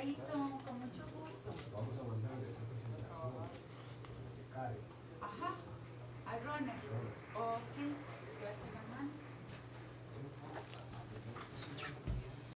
Ayrton, con mucho gusto. Vamos a mandarle esa presentación. Ajá, a Ronald. Ok.